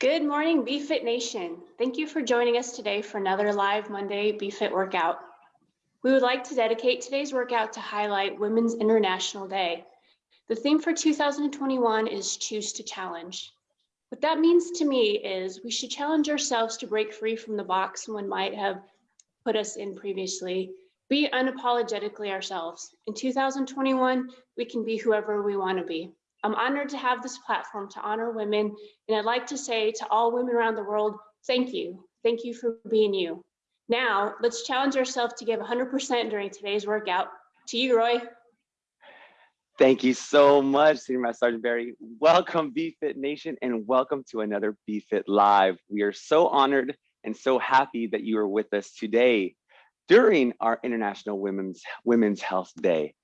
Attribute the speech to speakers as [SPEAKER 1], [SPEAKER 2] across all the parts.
[SPEAKER 1] Good morning, BFit Nation. Thank you for joining us today for another live Monday BFit workout. We would like to dedicate today's workout to highlight Women's International Day. The theme for 2021 is Choose to Challenge. What that means to me is we should challenge ourselves to break free from the box someone might have put us in previously, be unapologetically ourselves. In 2021, we can be whoever we want to be. I'm honored to have this platform to honor women, and I'd like to say to all women around the world, thank you. Thank you for being you. Now, let's challenge ourselves to give 100% during today's workout. To you, Roy.
[SPEAKER 2] Thank you so much, Senior Master Sergeant Barry. Welcome, BFit Nation, and welcome to another BFit Live. We are so honored and so happy that you are with us today during our International Women's Women's Health Day.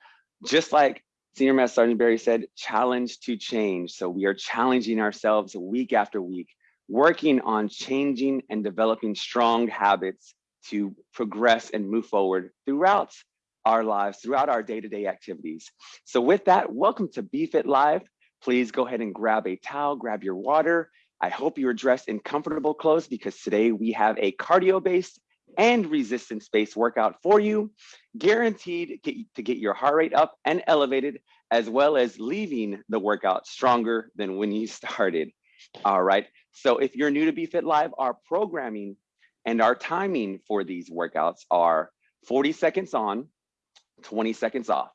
[SPEAKER 2] Just like Senior Master Sergeant Barry said, challenge to change. So we are challenging ourselves week after week, working on changing and developing strong habits to progress and move forward throughout our lives, throughout our day-to-day -day activities. So with that, welcome to BFit Live. Please go ahead and grab a towel, grab your water. I hope you're dressed in comfortable clothes because today we have a cardio-based and resistance based workout for you, guaranteed to get your heart rate up and elevated, as well as leaving the workout stronger than when you started. All right. So if you're new to BFit Live, our programming and our timing for these workouts are 40 seconds on, 20 seconds off,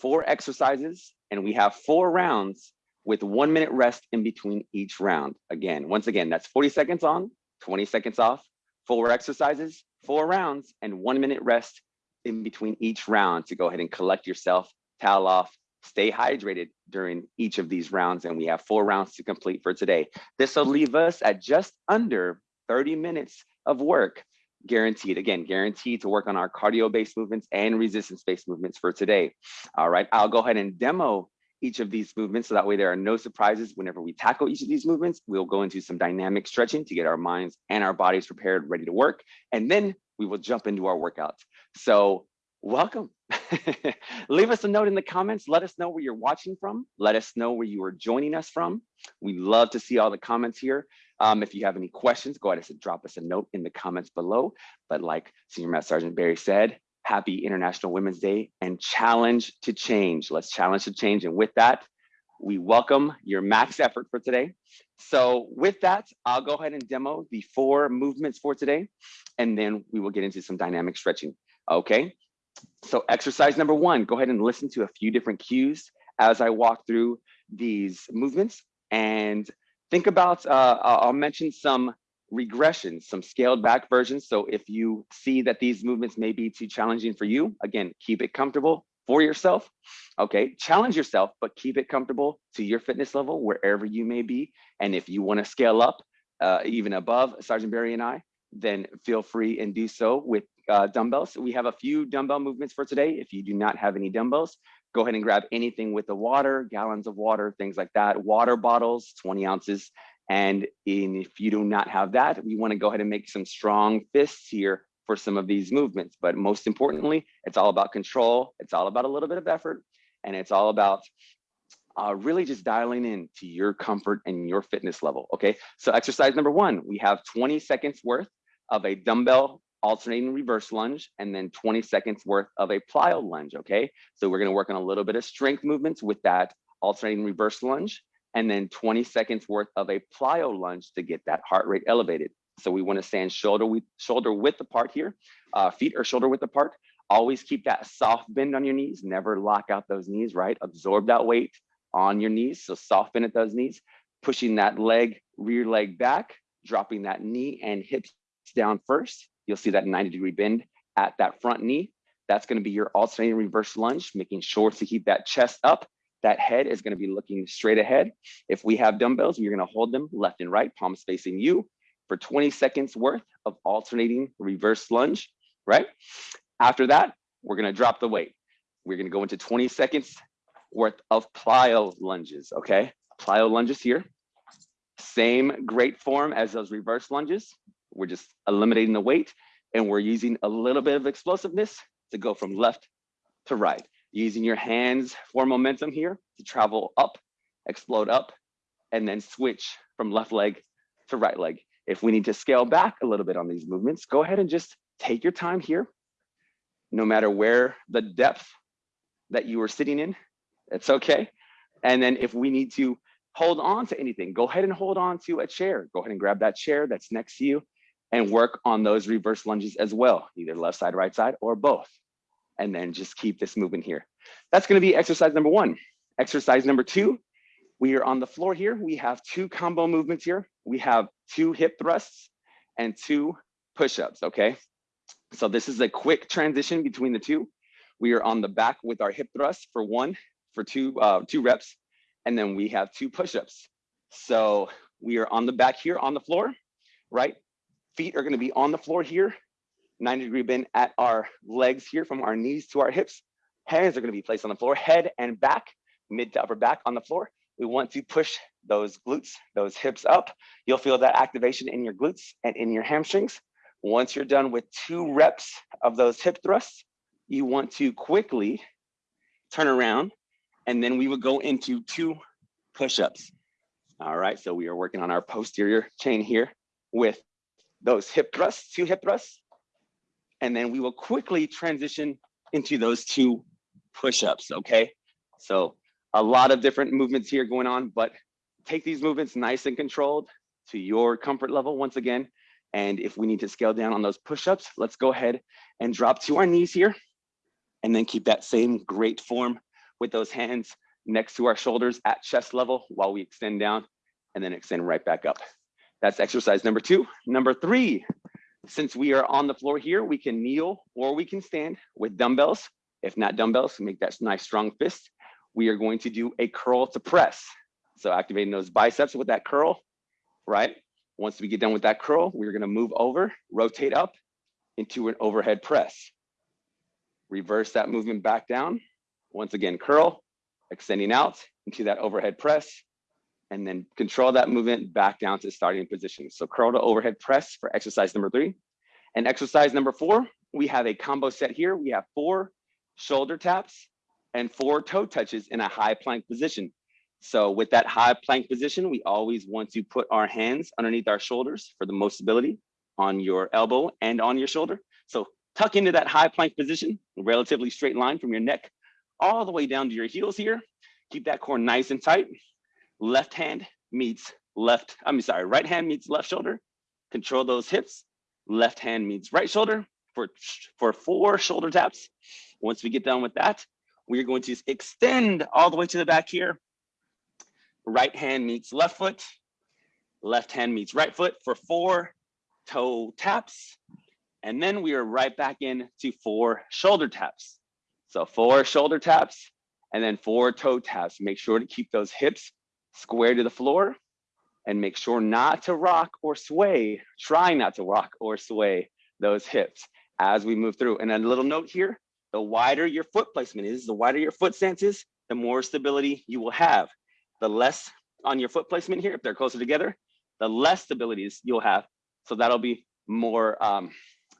[SPEAKER 2] four exercises, and we have four rounds with one minute rest in between each round. Again, once again, that's 40 seconds on, 20 seconds off, four exercises, four rounds, and one minute rest in between each round to go ahead and collect yourself, towel off, stay hydrated during each of these rounds. And we have four rounds to complete for today. This will leave us at just under 30 minutes of work guaranteed again guaranteed to work on our cardio based movements and resistance based movements for today all right i'll go ahead and demo each of these movements so that way there are no surprises whenever we tackle each of these movements. We'll go into some dynamic stretching to get our minds and our bodies prepared, ready to work. And then we will jump into our workouts. So welcome. Leave us a note in the comments. Let us know where you're watching from. Let us know where you are joining us from. We love to see all the comments here. Um, if you have any questions, go ahead and drop us a note in the comments below. But like Senior Master Sergeant Barry said, happy International Women's Day and challenge to change. Let's challenge to change. And with that, we welcome your max effort for today. So with that, I'll go ahead and demo the four movements for today, and then we will get into some dynamic stretching. Okay, so exercise number one, go ahead and listen to a few different cues as I walk through these movements and think about, uh, I'll mention some regressions, some scaled back versions. So if you see that these movements may be too challenging for you, again, keep it comfortable for yourself. Okay, challenge yourself, but keep it comfortable to your fitness level wherever you may be. And if you want to scale up uh, even above Sergeant Barry and I, then feel free and do so with uh, dumbbells. We have a few dumbbell movements for today. If you do not have any dumbbells, go ahead and grab anything with the water, gallons of water, things like that. Water bottles, 20 ounces, and in, if you do not have that, we wanna go ahead and make some strong fists here for some of these movements. But most importantly, it's all about control. It's all about a little bit of effort. And it's all about uh, really just dialing in to your comfort and your fitness level, okay? So exercise number one, we have 20 seconds worth of a dumbbell alternating reverse lunge and then 20 seconds worth of a plyo lunge, okay? So we're gonna work on a little bit of strength movements with that alternating reverse lunge and then 20 seconds worth of a plyo lunge to get that heart rate elevated. So we want to stand shoulder width, shoulder width apart here, uh, feet are shoulder width apart. Always keep that soft bend on your knees. Never lock out those knees, right? Absorb that weight on your knees. So soft bend at those knees, pushing that leg, rear leg back, dropping that knee and hips down first. You'll see that 90 degree bend at that front knee. That's going to be your alternating reverse lunge, making sure to keep that chest up that head is gonna be looking straight ahead. If we have dumbbells, you're gonna hold them left and right, palms facing you for 20 seconds worth of alternating reverse lunge, right? After that, we're gonna drop the weight. We're gonna go into 20 seconds worth of plyo lunges, okay? Plyo lunges here. Same great form as those reverse lunges. We're just eliminating the weight and we're using a little bit of explosiveness to go from left to right using your hands for momentum here to travel up, explode up, and then switch from left leg to right leg. If we need to scale back a little bit on these movements, go ahead and just take your time here. No matter where the depth that you are sitting in, it's okay. And then if we need to hold on to anything, go ahead and hold on to a chair. Go ahead and grab that chair that's next to you and work on those reverse lunges as well, either left side, right side, or both. And then just keep this moving here. That's gonna be exercise number one. Exercise number two, we are on the floor here. We have two combo movements here. We have two hip thrusts and two push-ups, okay? So this is a quick transition between the two. We are on the back with our hip thrust for one, for two, uh, two reps, and then we have two push-ups. So we are on the back here on the floor, right? Feet are gonna be on the floor here, 90 degree bend at our legs here from our knees to our hips. Hands are gonna be placed on the floor, head and back, mid to upper back on the floor. We want to push those glutes, those hips up. You'll feel that activation in your glutes and in your hamstrings. Once you're done with two reps of those hip thrusts, you want to quickly turn around and then we would go into two push-ups. All right, so we are working on our posterior chain here with those hip thrusts, two hip thrusts, and then we will quickly transition into those two push-ups, okay? So a lot of different movements here going on, but take these movements nice and controlled to your comfort level once again. And if we need to scale down on those push-ups, let's go ahead and drop to our knees here and then keep that same great form with those hands next to our shoulders at chest level while we extend down and then extend right back up. That's exercise number two. Number three, since we are on the floor here, we can kneel or we can stand with dumbbells. If not dumbbells, make that nice strong fist. We are going to do a curl to press. So activating those biceps with that curl, right? Once we get done with that curl, we're gonna move over, rotate up into an overhead press. Reverse that movement back down. Once again, curl, extending out into that overhead press, and then control that movement back down to starting position. So curl to overhead press for exercise number three. And exercise number four, we have a combo set here. We have four shoulder taps and four toe touches in a high plank position. So with that high plank position, we always want to put our hands underneath our shoulders for the most stability on your elbow and on your shoulder. So tuck into that high plank position, relatively straight line from your neck all the way down to your heels here. Keep that core nice and tight. Left hand meets left, I'm sorry, right hand meets left shoulder. Control those hips. Left hand meets right shoulder for, for four shoulder taps. Once we get done with that, we're going to extend all the way to the back here. Right hand meets left foot. Left hand meets right foot for four toe taps. And then we are right back in to four shoulder taps. So four shoulder taps and then four toe taps. Make sure to keep those hips square to the floor and make sure not to rock or sway. Try not to rock or sway those hips as we move through. And a little note here, the wider your foot placement is, the wider your foot stance is, the more stability you will have. The less on your foot placement here, if they're closer together, the less stabilities you'll have. So that'll be more, um,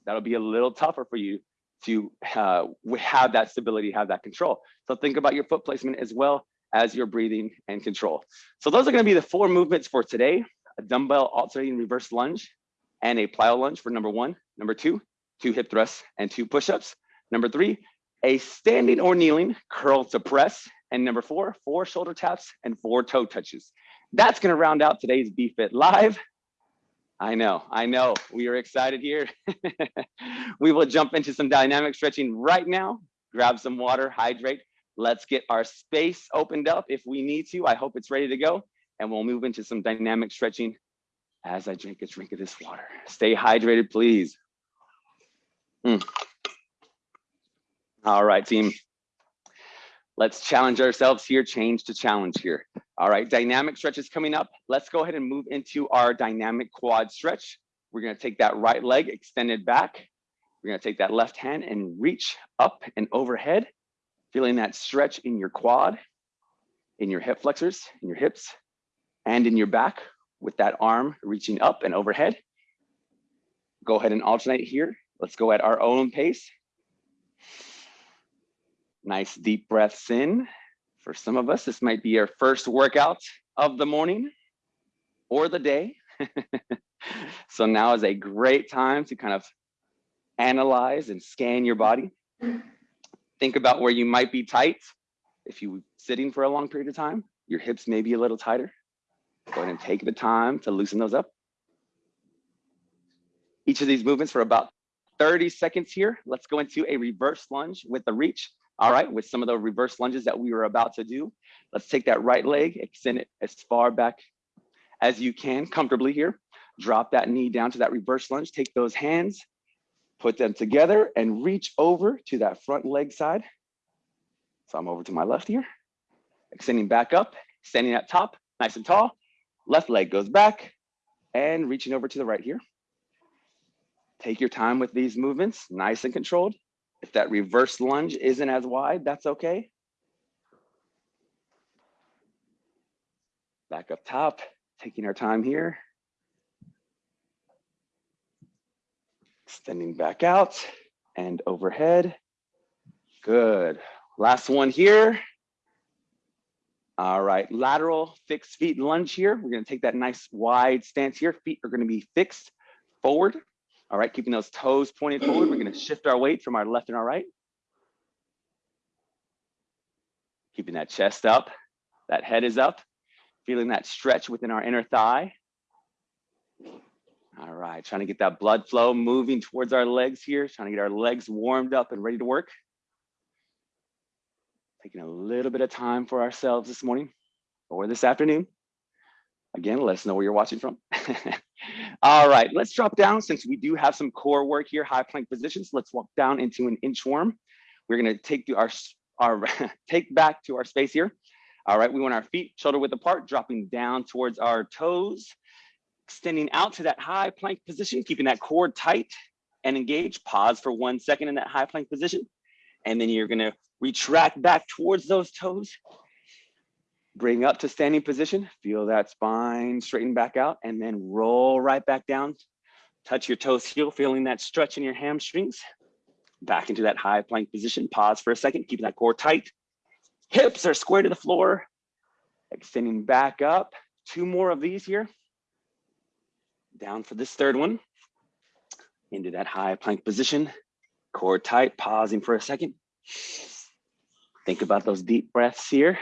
[SPEAKER 2] that'll be a little tougher for you to uh, have that stability, have that control. So think about your foot placement as well as your breathing and control. So those are gonna be the four movements for today, a dumbbell alternating reverse lunge and a plyo lunge for number one. Number two, two hip thrusts and two push-ups. Number three, a standing or kneeling curl to press. And number four, four shoulder taps and four toe touches. That's gonna round out today's BFit Live. I know, I know, we are excited here. we will jump into some dynamic stretching right now. Grab some water, hydrate. Let's get our space opened up if we need to. I hope it's ready to go. And we'll move into some dynamic stretching as I drink a drink of this water. Stay hydrated, please. Mm. All right, team. Let's challenge ourselves here, change to challenge here. All right, dynamic stretch is coming up. Let's go ahead and move into our dynamic quad stretch. We're gonna take that right leg extended back. We're gonna take that left hand and reach up and overhead, feeling that stretch in your quad, in your hip flexors, in your hips, and in your back with that arm reaching up and overhead. Go ahead and alternate here. Let's go at our own pace. Nice deep breaths in. For some of us, this might be our first workout of the morning or the day. so now is a great time to kind of analyze and scan your body. Think about where you might be tight. If you sitting for a long period of time, your hips may be a little tighter. Go ahead and take the time to loosen those up. Each of these movements for about 30 seconds here. Let's go into a reverse lunge with the reach. All right, with some of the reverse lunges that we were about to do. Let's take that right leg, extend it as far back as you can comfortably here. Drop that knee down to that reverse lunge. Take those hands, put them together and reach over to that front leg side. So I'm over to my left here, extending back up, standing at top, nice and tall. Left leg goes back and reaching over to the right here. Take your time with these movements, nice and controlled. If that reverse lunge isn't as wide, that's okay. Back up top, taking our time here. Extending back out and overhead. Good. Last one here. All right, lateral fixed feet lunge here. We're gonna take that nice wide stance here. Feet are gonna be fixed forward. All right, keeping those toes pointed forward. We're gonna shift our weight from our left and our right. Keeping that chest up, that head is up. Feeling that stretch within our inner thigh. All right, trying to get that blood flow moving towards our legs here, trying to get our legs warmed up and ready to work. Taking a little bit of time for ourselves this morning or this afternoon. Again, let us know where you're watching from. All right, let's drop down since we do have some core work here, high plank positions. Let's walk down into an inchworm. We're gonna take to our, our take back to our space here. All right, we want our feet shoulder width apart, dropping down towards our toes, extending out to that high plank position, keeping that core tight and engaged. Pause for one second in that high plank position. And then you're gonna retract back towards those toes. Bring up to standing position, feel that spine straighten back out and then roll right back down. Touch your toes heel, feeling that stretch in your hamstrings. Back into that high plank position. Pause for a second, keeping that core tight. Hips are square to the floor. Extending back up. Two more of these here. Down for this third one. Into that high plank position. Core tight, pausing for a second. Think about those deep breaths here.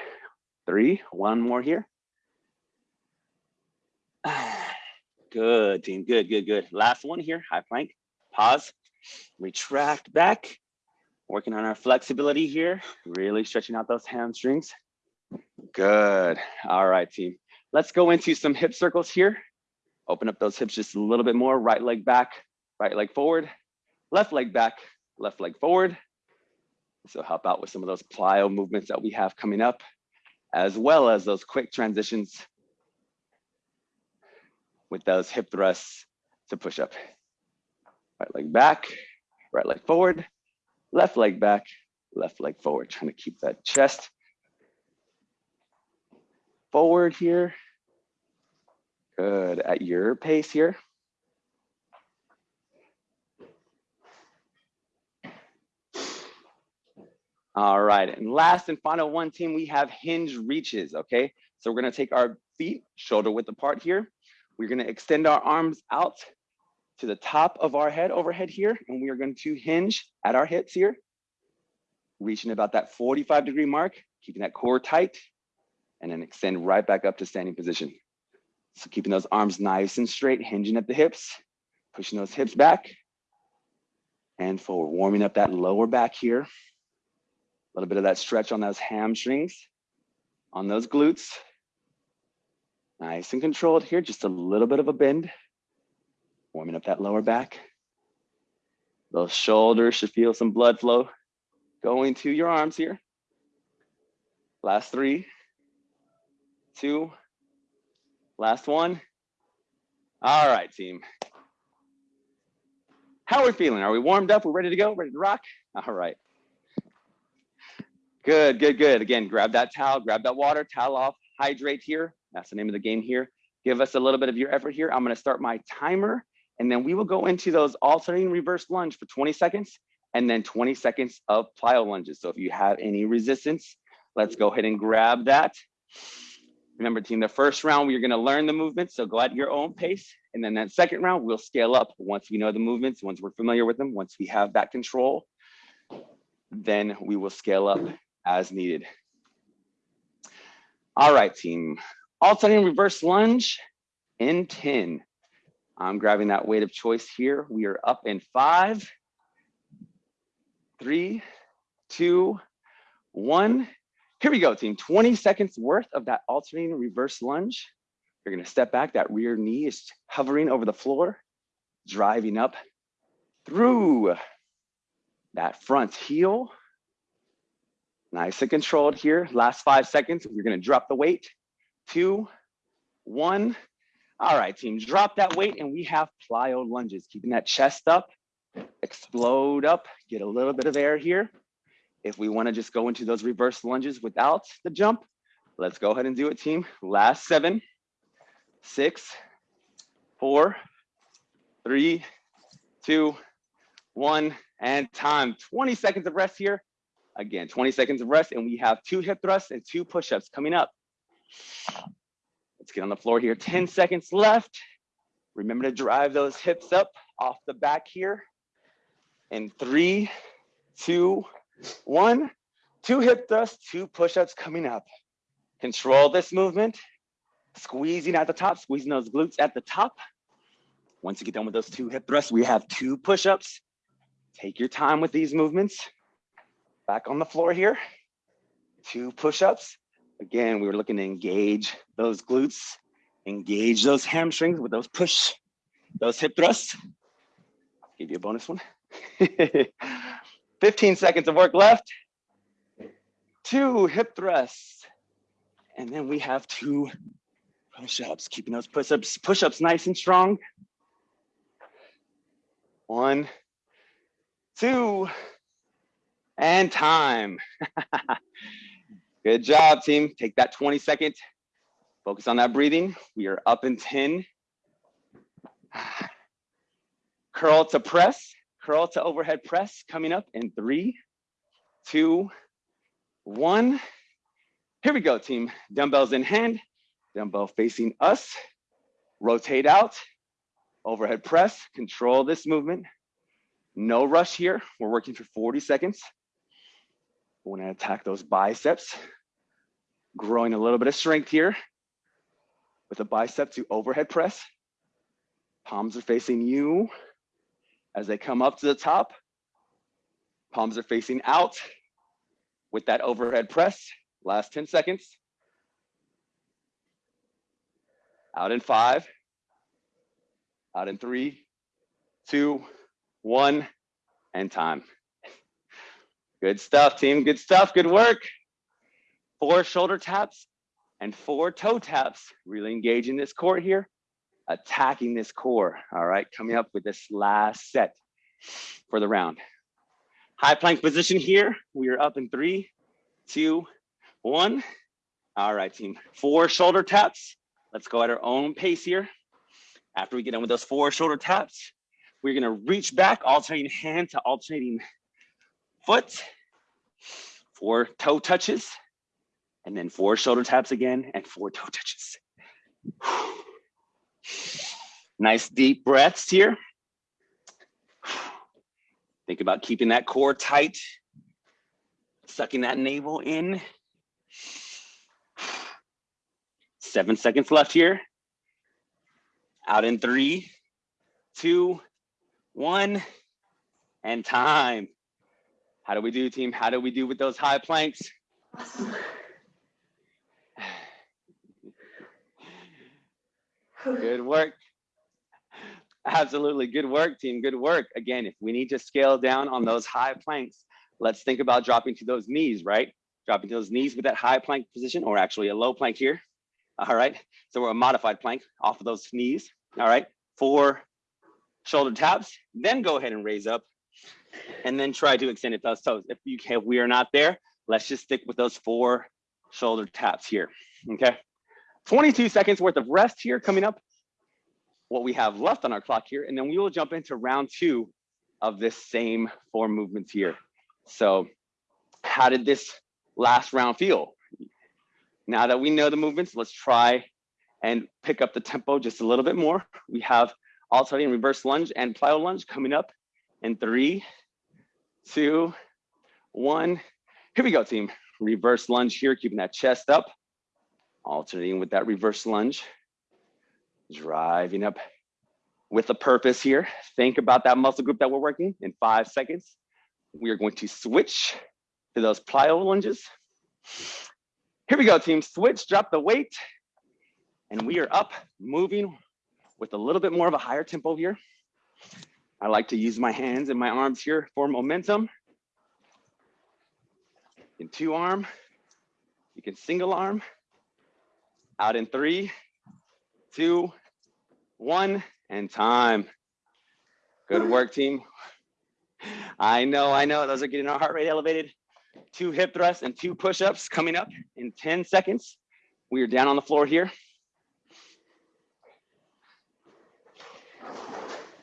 [SPEAKER 2] Three, one more here. Good team, good, good, good. Last one here, high plank. Pause, retract back. Working on our flexibility here, really stretching out those hamstrings. Good. All right, team. Let's go into some hip circles here. Open up those hips just a little bit more. Right leg back, right leg forward, left leg back, left leg forward. So help out with some of those plyo movements that we have coming up, as well as those quick transitions with those hip thrusts to push up. Right leg back, right leg forward, left leg back, left leg forward, trying to keep that chest forward here. Good, at your pace here. All right, and last and final one team, we have hinge reaches, okay? So we're gonna take our feet shoulder width apart here. We're gonna extend our arms out to the top of our head overhead here, and we are going to hinge at our hips here, reaching about that 45 degree mark, keeping that core tight, and then extend right back up to standing position. So keeping those arms nice and straight, hinging at the hips, pushing those hips back and forward, warming up that lower back here. A little bit of that stretch on those hamstrings, on those glutes. Nice and controlled here, just a little bit of a bend warming up that lower back. Those shoulders should feel some blood flow going to your arms here. Last three, two, last one. All right, team. How are we feeling? Are we warmed up? We're ready to go, ready to rock? All right. Good, good, good. Again, grab that towel, grab that water, towel off, hydrate here. That's the name of the game here. Give us a little bit of your effort here. I'm gonna start my timer and then we will go into those alternating reverse lunge for 20 seconds and then 20 seconds of plyo lunges. So if you have any resistance, let's go ahead and grab that. Remember team, the first round, we're gonna learn the movements, so go at your own pace. And then that second round, we'll scale up once we know the movements, once we're familiar with them, once we have that control, then we will scale up as needed. All right, team. Alternating reverse lunge in 10. I'm grabbing that weight of choice here. We are up in five, three, two, one. Here we go, team. 20 seconds worth of that alternating reverse lunge. You're gonna step back, that rear knee is hovering over the floor, driving up through that front heel. Nice and controlled here. Last five seconds, you're gonna drop the weight. Two, one. All right, team, drop that weight and we have plyo lunges, keeping that chest up, explode up, get a little bit of air here. If we wanna just go into those reverse lunges without the jump, let's go ahead and do it, team. Last seven, six, four, three, two, one, and time. 20 seconds of rest here. Again, 20 seconds of rest, and we have two hip thrusts and two push-ups coming up. Let's get on the floor here. 10 seconds left. Remember to drive those hips up off the back here. In three, two, one. Two hip thrusts, two push-ups coming up. Control this movement. Squeezing at the top, squeezing those glutes at the top. Once you get done with those two hip thrusts, we have two push-ups. Take your time with these movements. Back on the floor here. Two push-ups. Again, we were looking to engage those glutes, engage those hamstrings with those push, those hip thrusts. Give you a bonus one. 15 seconds of work left. Two hip thrusts. And then we have two push-ups, keeping those push-ups push-ups nice and strong. One, two, and time. Good job, team. Take that 20 second. Focus on that breathing. We are up in 10. Curl to press, curl to overhead press coming up in three, two, one. Here we go, team. Dumbbells in hand, dumbbell facing us. Rotate out, overhead press, control this movement. No rush here. We're working for 40 seconds. We want to attack those biceps, growing a little bit of strength here with a bicep to overhead press. Palms are facing you as they come up to the top. Palms are facing out with that overhead press. Last 10 seconds. Out in five, out in three, two, one, and time. Good stuff, team. Good stuff. Good work. Four shoulder taps and four toe taps. Really engaging this core here, attacking this core. All right, coming up with this last set for the round. High plank position here. We are up in three, two, one. All right, team. Four shoulder taps. Let's go at our own pace here. After we get done with those four shoulder taps, we're gonna reach back, alternating hand to alternating foot, four toe touches, and then four shoulder taps again, and four toe touches. Nice deep breaths here. Think about keeping that core tight, sucking that navel in. Seven seconds left here. Out in three, two, one, and time. How do we do, team? How do we do with those high planks? Good work. Absolutely. Good work, team. Good work. Again, if we need to scale down on those high planks, let's think about dropping to those knees, right? Dropping to those knees with that high plank position, or actually a low plank here. All right. So we're a modified plank off of those knees. All right. Four shoulder taps, then go ahead and raise up and then try to extend it those toes. If you can, if we are not there, let's just stick with those four shoulder taps here, okay? 22 seconds worth of rest here coming up, what we have left on our clock here, and then we will jump into round two of this same four movements here. So how did this last round feel? Now that we know the movements, let's try and pick up the tempo just a little bit more. We have alternating reverse lunge and plyo lunge coming up in three, two, one. Here we go, team. Reverse lunge here, keeping that chest up, alternating with that reverse lunge, driving up with a purpose here. Think about that muscle group that we're working in five seconds. We are going to switch to those plyo lunges. Here we go, team. Switch, drop the weight, and we are up, moving with a little bit more of a higher tempo here. I like to use my hands and my arms here for momentum. In two arm, you can single arm. Out in three, two, one, and time. Good work, team. I know, I know, those are getting our heart rate elevated. Two hip thrusts and two push-ups coming up in 10 seconds. We are down on the floor here.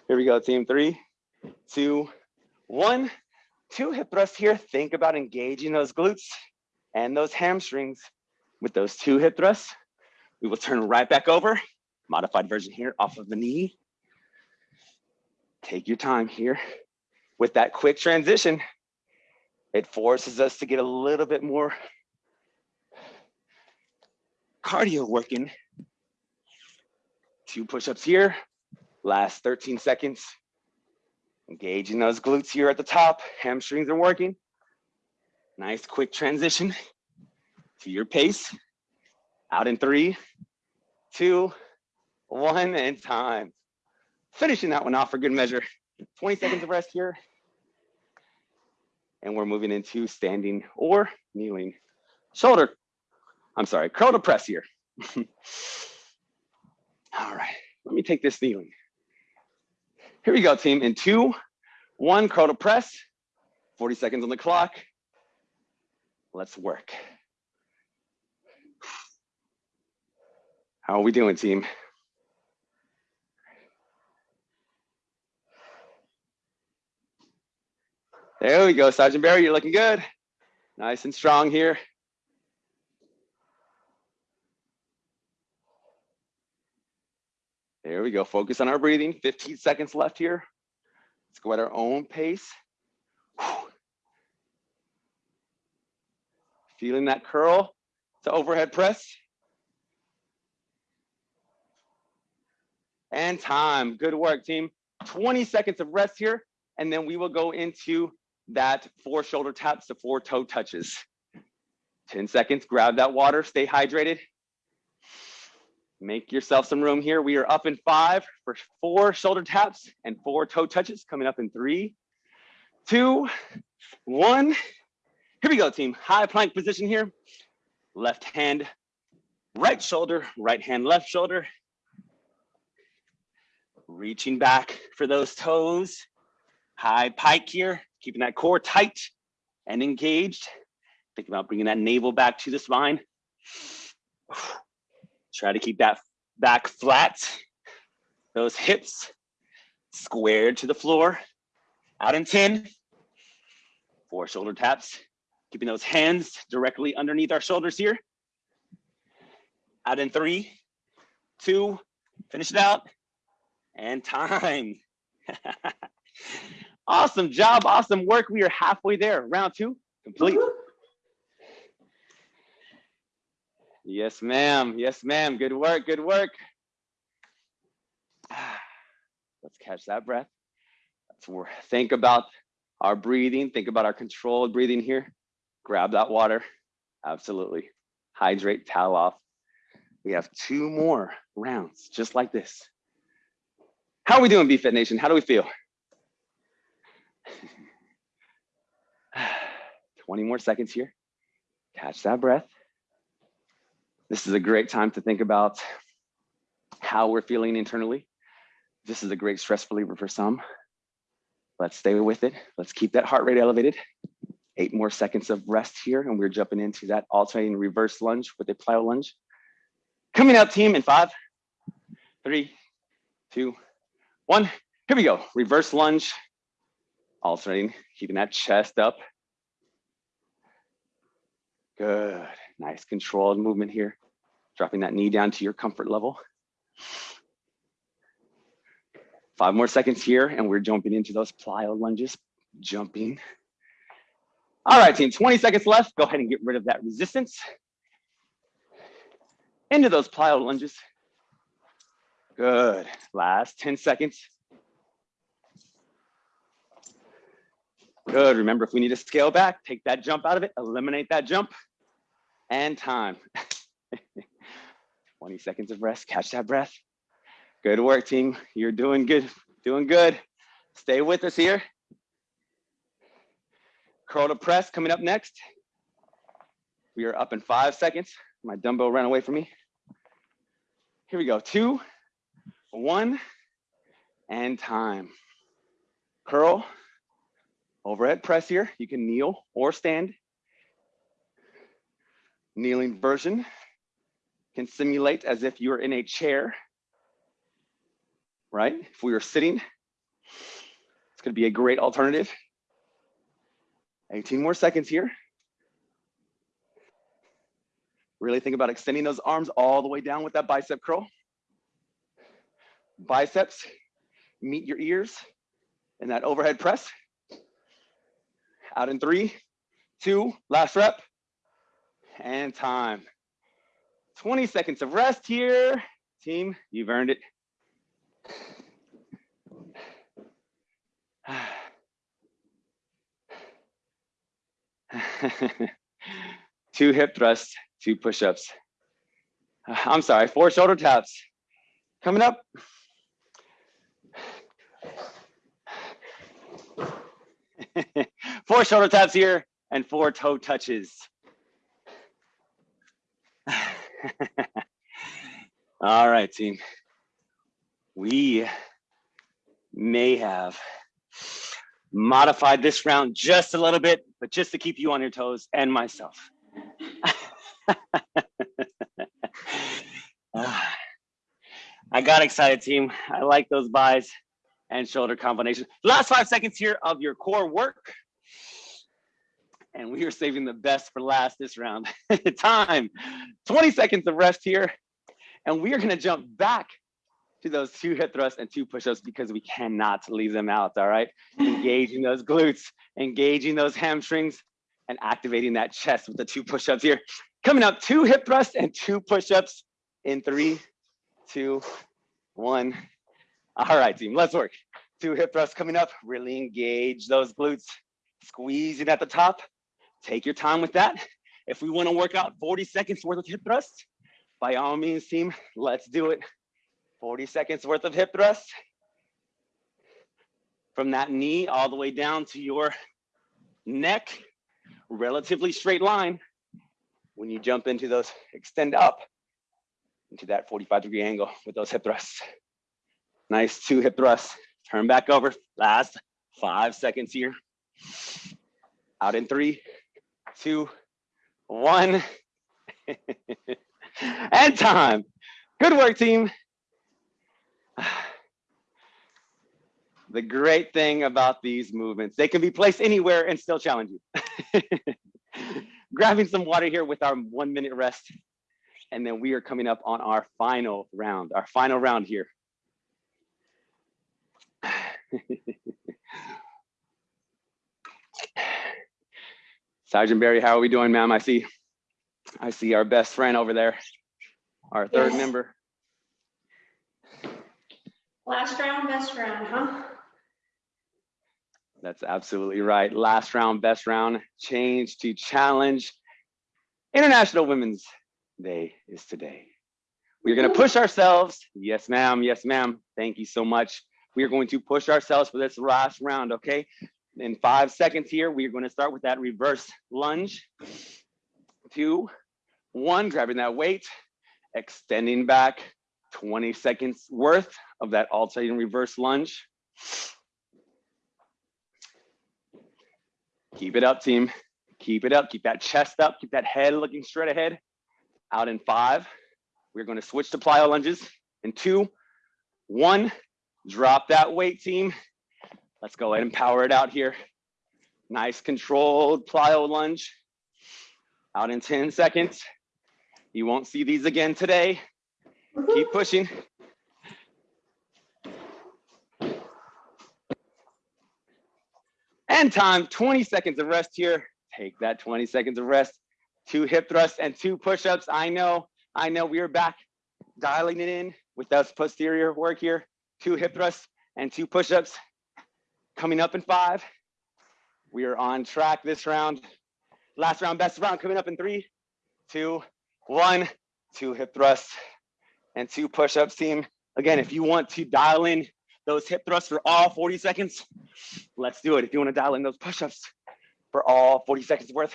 [SPEAKER 2] Here we go, team. Three, two, one. Two hip thrusts here. Think about engaging those glutes and those hamstrings with those two hip thrusts. We will turn right back over. Modified version here off of the knee. Take your time here. With that quick transition, it forces us to get a little bit more cardio working. Two push-ups here, last 13 seconds. Engaging those glutes here at the top, hamstrings are working. Nice quick transition to your pace. Out in three, two, one, and time. Finishing that one off for good measure. 20 seconds of rest here. And we're moving into standing or kneeling. Shoulder, I'm sorry, curl to press here. All right, let me take this kneeling. Here we go, team. In two, one, curl to press. 40 seconds on the clock. Let's work. How are we doing, team? There we go, Sergeant Barry, you're looking good. Nice and strong here. There we go, focus on our breathing. 15 seconds left here. Let's go at our own pace. Feeling that curl to overhead press. And time, good work team. 20 seconds of rest here, and then we will go into that four shoulder taps to four toe touches. 10 seconds, grab that water, stay hydrated. Make yourself some room here. We are up in five for four shoulder taps and four toe touches coming up in three, two, one. Here we go, team. High plank position here. Left hand, right shoulder, right hand, left shoulder. Reaching back for those toes. High pike here keeping that core tight and engaged. Think about bringing that navel back to the spine. Try to keep that back flat. Those hips squared to the floor. Out in 10. Four shoulder taps. Keeping those hands directly underneath our shoulders here. Out in three, two, finish it out, and time. Awesome job, awesome work. We are halfway there. Round two, complete. Yes, ma'am. Yes, ma'am. Good work, good work. Let's catch that breath. Let's think about our breathing. Think about our controlled breathing here. Grab that water. Absolutely. Hydrate, towel off. We have two more rounds just like this. How are we doing, BFit Nation? How do we feel? 20 more seconds here. Catch that breath. This is a great time to think about how we're feeling internally. This is a great stress reliever for some. Let's stay with it. Let's keep that heart rate elevated. Eight more seconds of rest here, and we're jumping into that alternating reverse lunge with a plyo lunge. Coming up, team, in five, three, two, one. Here we go. Reverse lunge, alternating, keeping that chest up. Good. Nice controlled movement here. Dropping that knee down to your comfort level. Five more seconds here, and we're jumping into those plyo lunges, jumping. All right, team, 20 seconds left. Go ahead and get rid of that resistance. Into those plyo lunges. Good. Last 10 seconds. Good. Remember, if we need to scale back, take that jump out of it, eliminate that jump, and time. 20 seconds of rest. Catch that breath. Good work, team. You're doing good. Doing good. Stay with us here. Curl to press coming up next. We are up in five seconds. My dumbbell ran away from me. Here we go. Two, one, and time. Curl, overhead press here. You can kneel or stand. Kneeling version can simulate as if you're in a chair, right? If we were sitting, it's gonna be a great alternative. 18 more seconds here. Really think about extending those arms all the way down with that bicep curl. Biceps meet your ears in that overhead press. Out in three, two, last rep, and time. 20 seconds of rest here. Team, you've earned it. two hip thrusts, two push-ups. I'm sorry, four shoulder taps. Coming up. four shoulder taps here and four toe touches. All right, team. We may have modified this round just a little bit, but just to keep you on your toes and myself. Ah. I got excited, team. I like those buys and shoulder combination. Last five seconds here of your core work. And we are saving the best for last this round. Time, 20 seconds of rest here. And we are gonna jump back to those two hip thrusts and two push-ups because we cannot leave them out, all right? Engaging those glutes, engaging those hamstrings, and activating that chest with the two push-ups here. Coming up, two hip thrusts and two push-ups in three, two, one. All right, team, let's work. Two hip thrusts coming up, really engage those glutes, squeezing at the top. Take your time with that. If we wanna work out 40 seconds worth of hip thrusts, by all means, team, let's do it. 40 seconds worth of hip thrusts. From that knee all the way down to your neck, relatively straight line. When you jump into those, extend up into that 45 degree angle with those hip thrusts. Nice two hip thrusts. Turn back over, last five seconds here. Out in three, two, one. and time. Good work, team. The great thing about these movements, they can be placed anywhere and still challenge you. Grabbing some water here with our one minute rest. And then we are coming up on our final round, our final round here. Sergeant Barry, how are we doing, ma'am? I see, I see our best friend over there, our third
[SPEAKER 1] Yes.
[SPEAKER 2] member.
[SPEAKER 1] Last round, best round, huh?
[SPEAKER 2] That's absolutely right. Last round, best round, change to challenge. International Women's Day is today. We're gonna push ourselves. Yes, ma'am. Yes, ma'am. Thank you so much. We are going to push ourselves for this last round, okay? In five seconds here, we are gonna start with that reverse lunge. Two, one, grabbing that weight, extending back, 20 seconds worth of that alternating reverse lunge. Keep it up, team. Keep it up. Keep that chest up. Keep that head looking straight ahead. Out in five. We're going to switch to plyo lunges. In two, one. Drop that weight, team. Let's go ahead and power it out here. Nice controlled plyo lunge. Out in 10 seconds. You won't see these again today. Keep pushing. And time, 20 seconds of rest here. Take that 20 seconds of rest. Two hip thrusts and two push-ups. I know, I know we are back dialing it in with those posterior work here. Two hip thrusts and two push-ups. Coming up in five. We are on track this round. Last round, best round coming up in three, two, one, two hip thrusts and two push-ups team. Again, if you want to dial in those hip thrusts for all 40 seconds, let's do it. If you want to dial in those push-ups for all 40 seconds worth,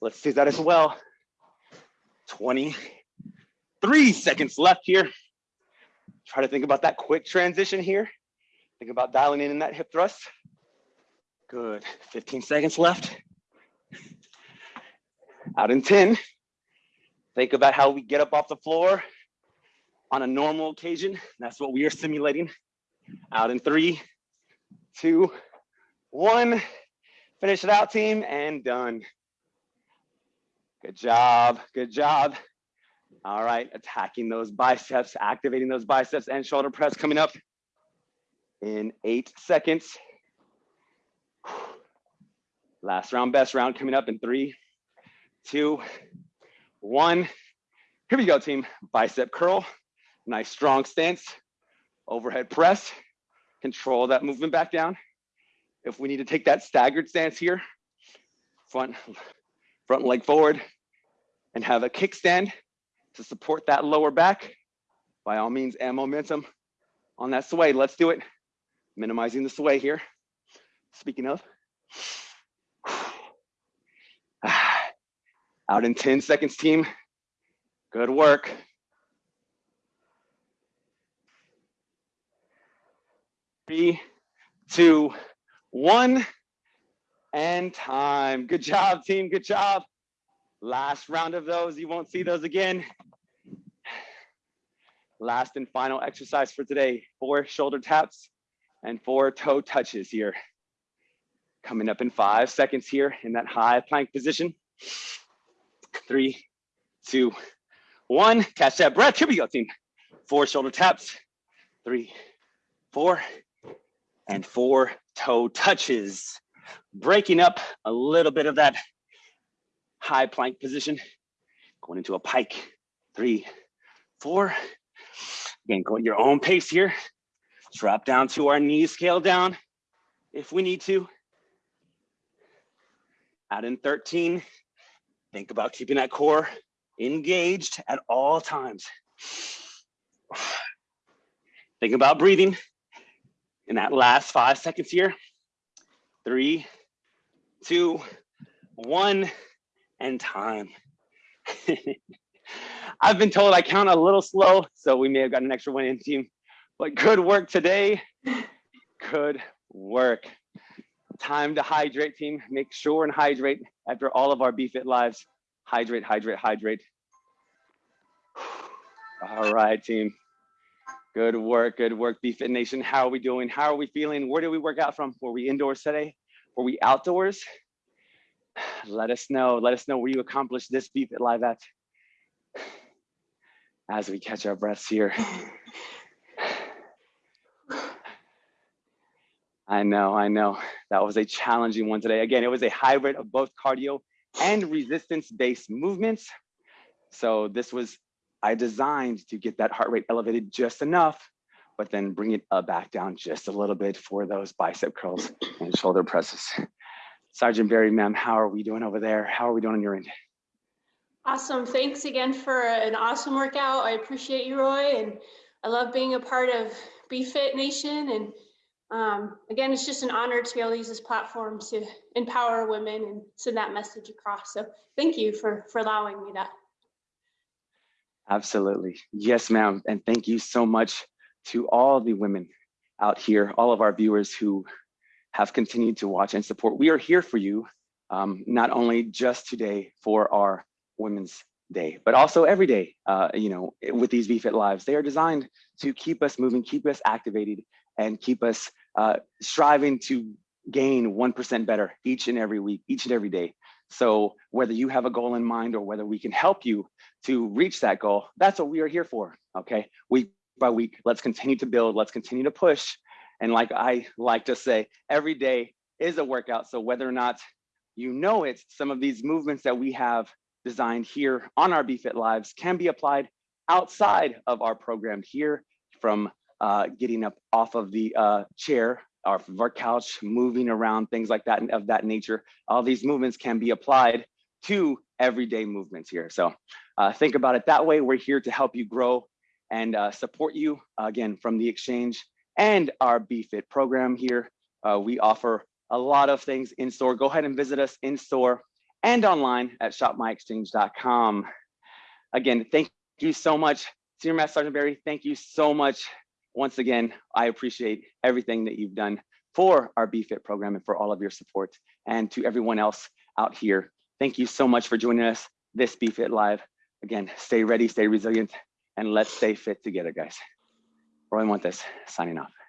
[SPEAKER 2] let's do that as well. 23 seconds left here. Try to think about that quick transition here. Think about dialing in in that hip thrust. Good, 15 seconds left. Out in 10. Think about how we get up off the floor on a normal occasion. That's what we are simulating. Out in three, two, one. Finish it out, team, and done. Good job, good job. All right, attacking those biceps, activating those biceps and shoulder press coming up in eight seconds. Last round, best round coming up in three, two, one. Here we go, team. Bicep curl, nice strong stance, overhead press, control that movement back down. If we need to take that staggered stance here, front, front leg forward and have a kickstand to support that lower back, by all means, and momentum on that sway. Let's do it. Minimizing the sway here. Speaking of, out in 10 seconds, team. Good work. Three, two, one, and time. Good job, team. Good job. Last round of those. You won't see those again. Last and final exercise for today. Four shoulder taps and four toe touches here. Coming up in five seconds here in that high plank position. Three, two, one. Catch that breath. Here we go, team. Four shoulder taps. Three, four, and four toe touches. Breaking up a little bit of that high plank position. Going into a pike. Three, four. Again, go at your own pace here. Drop down to our knees, scale down if we need to. Out in 13, think about keeping that core engaged at all times. Think about breathing in that last five seconds here. Three, two, one, and time. I've been told I count a little slow, so we may have got an extra one in team, but good work today. Good work. Time to hydrate team. Make sure and hydrate after all of our BFit lives. Hydrate, hydrate, hydrate. All right, team. Good work, good work, BFit Nation. How are we doing? How are we feeling? Where did we work out from? Were we indoors today? Were we outdoors? Let us know. Let us know where you accomplished this BFit Live at. As we catch our breaths here. I know, I know. That was a challenging one today. Again, it was a hybrid of both cardio and resistance-based movements. So this was, I designed to get that heart rate elevated just enough, but then bring it uh, back down just a little bit for those bicep curls and shoulder presses. Sergeant Barry, ma'am, how are we doing over there? How are we doing on your end?
[SPEAKER 1] Awesome. Thanks again for an awesome workout. I appreciate you, Roy, and I love being a part of BFit Nation. And um, again, it's just an honor to be able to use this platform to empower women and send that message across. So thank you for, for allowing me that.
[SPEAKER 2] Absolutely. Yes, ma'am. And thank you so much to all the women out here, all of our viewers who have continued to watch and support. We are here for you, um, not only just today for our Women's Day, but also every day, uh, you know, with these BFit Lives. They are designed to keep us moving, keep us activated, and keep us uh, striving to gain 1% better each and every week, each and every day. So whether you have a goal in mind or whether we can help you to reach that goal, that's what we are here for, okay? Week by week, let's continue to build, let's continue to push. And like I like to say, every day is a workout. So whether or not you know it, some of these movements that we have designed here on our BFit Lives can be applied outside of our program here from uh, getting up off of the uh, chair off of our couch, moving around, things like that of that nature. All these movements can be applied to everyday movements here. So uh, think about it that way. We're here to help you grow and uh, support you again from the exchange and our BFit program here. Uh, we offer a lot of things in store. Go ahead and visit us in store and online at shopmyexchange.com. Again, thank you so much. Senior Master Sergeant Barry, thank you so much once again, I appreciate everything that you've done for our BFIT program and for all of your support. And to everyone else out here, thank you so much for joining us this BFIT Live. Again, stay ready, stay resilient, and let's stay fit together, guys. Roy Montes, signing off.